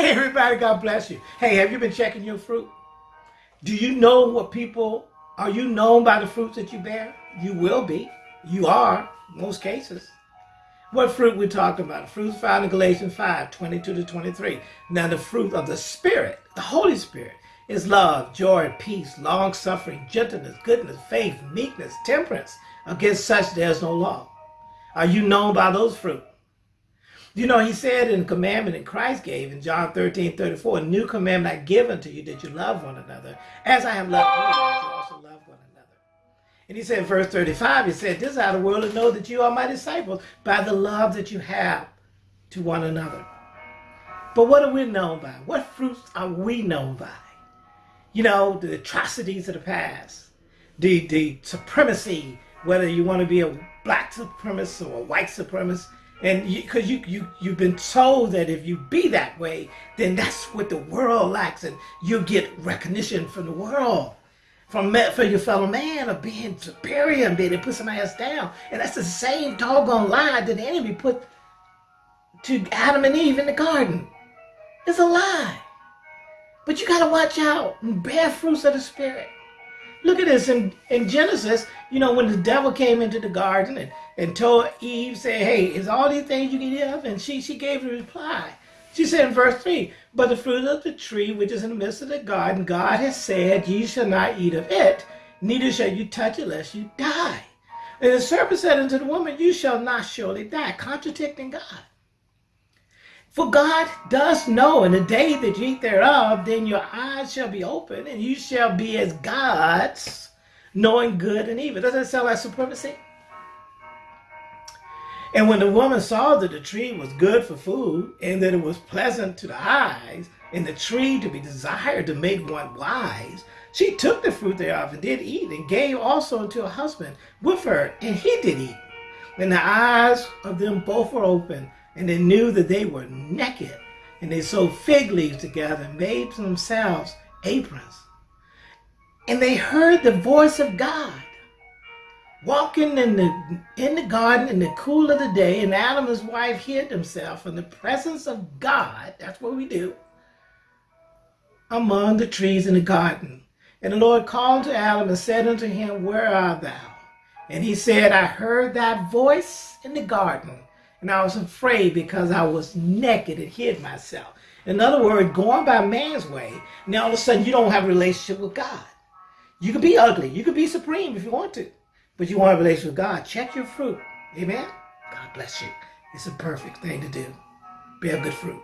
Hey, everybody, God bless you. Hey, have you been checking your fruit? Do you know what people, are you known by the fruits that you bear? You will be. You are, most cases. What fruit we talking about? The fruit found in Galatians 5, 22 to 23. Now the fruit of the Spirit, the Holy Spirit, is love, joy, peace, long-suffering, gentleness, goodness, faith, meekness, temperance. Against such there is no law. Are you known by those fruit? You know, he said in the commandment that Christ gave in John 13, 34, a new commandment I give unto you that you love one another. As I have loved you, that you also love one another. And he said in verse 35, he said, this is how the world will know that you are my disciples by the love that you have to one another. But what are we known by? What fruits are we known by? You know, the atrocities of the past, the, the supremacy, whether you want to be a black supremacist or a white supremacist, and because you, you, you, you've been told that if you be that way, then that's what the world likes, and you get recognition from the world, from for your fellow man of being superior and being to put somebody else down. And that's the same doggone lie that the enemy put to Adam and Eve in the garden. It's a lie. But you got to watch out and bear fruits of the Spirit. Look at this in, in Genesis, you know, when the devil came into the garden and, and told Eve, say, hey, is all these things you can eat of? And she, she gave the reply. She said in verse 3, But the fruit of the tree which is in the midst of the garden, God has said, Ye shall not eat of it, neither shall you touch it lest you die. And the serpent said unto the woman, You shall not surely die, contradicting God. For God does know in the day that you eat thereof, then your eyes shall be open, and you shall be as gods, knowing good and evil. Doesn't that sound like supremacy? And when the woman saw that the tree was good for food, and that it was pleasant to the eyes, and the tree to be desired to make one wise, she took the fruit thereof and did eat, and gave also unto her husband with her, and he did eat. And the eyes of them both were open, and they knew that they were naked. And they sewed fig leaves together and made themselves aprons. And they heard the voice of God walking in the in the garden in the cool of the day, and Adam and his wife hid themselves in the presence of God. That's what we do. Among the trees in the garden. And the Lord called to Adam and said unto him, Where art thou? And he said, I heard thy voice in the garden, and I was afraid because I was naked and hid myself. In other words, going by man's way, now all of a sudden you don't have a relationship with God. You can be ugly. You can be supreme if you want to. But you want a relationship with God. Check your fruit. Amen? God bless you. It's a perfect thing to do. Bear good fruit.